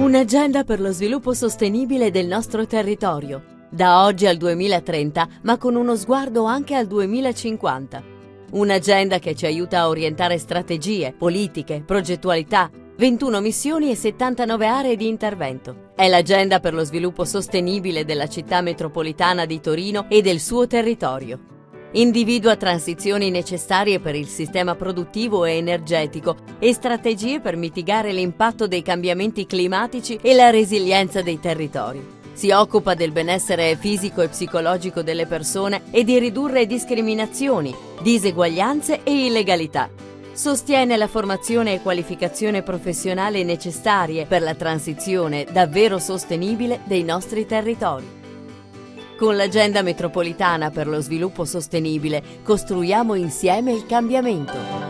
Un'agenda per lo sviluppo sostenibile del nostro territorio, da oggi al 2030, ma con uno sguardo anche al 2050. Un'agenda che ci aiuta a orientare strategie, politiche, progettualità, 21 missioni e 79 aree di intervento. È l'agenda per lo sviluppo sostenibile della città metropolitana di Torino e del suo territorio. Individua transizioni necessarie per il sistema produttivo e energetico e strategie per mitigare l'impatto dei cambiamenti climatici e la resilienza dei territori. Si occupa del benessere fisico e psicologico delle persone e di ridurre discriminazioni, diseguaglianze e illegalità. Sostiene la formazione e qualificazione professionale necessarie per la transizione davvero sostenibile dei nostri territori. Con l'Agenda Metropolitana per lo Sviluppo Sostenibile costruiamo insieme il cambiamento.